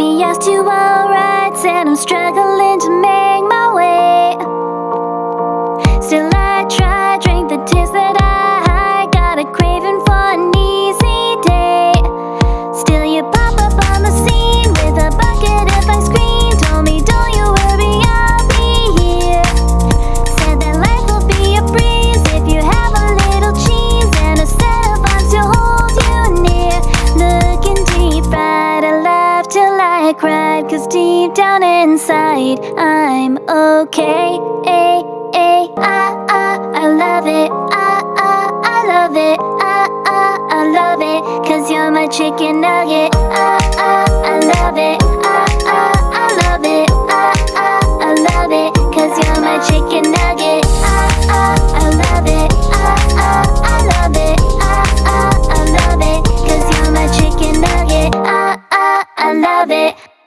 Maybe I was too alright and I'm struggling to make my way. I cried cause deep down inside I'm okay. Ay, ay, ah, ah, I love it. Ah, ah, I love it. Ah, ah, I love it Cause you're my chicken nugget. I love it.